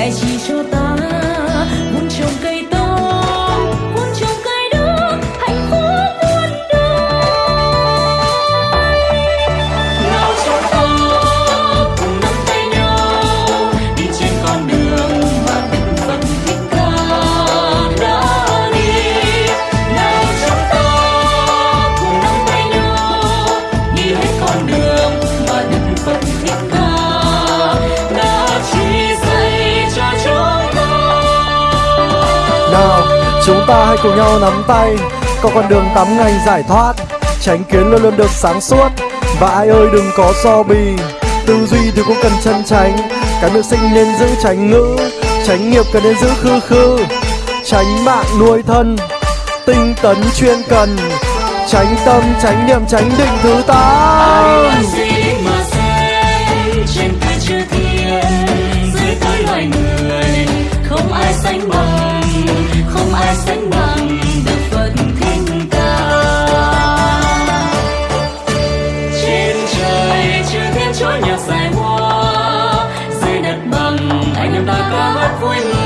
在起手。Chúng ta hãy cùng nhau nắm tay Có con đường tắm ngành giải thoát Tránh kiến luôn luôn được sáng suốt. Và ai ơi đừng có so bì Tư duy thì cũng cần chân tránh. Cái miệng sinh nên giữ tránh ngữ Tránh nghiệp cần nên giữ khư khư. Tránh mạng nuôi thân Tinh tấn chuyên cần. Tránh tâm, tránh niệm, tránh định thứ tám. Sánh bằng được phật thích ca. Trên trời chư thiên chúa nhạc dài hoa, dưới đất bằng anh em ta ca hát vui mừng.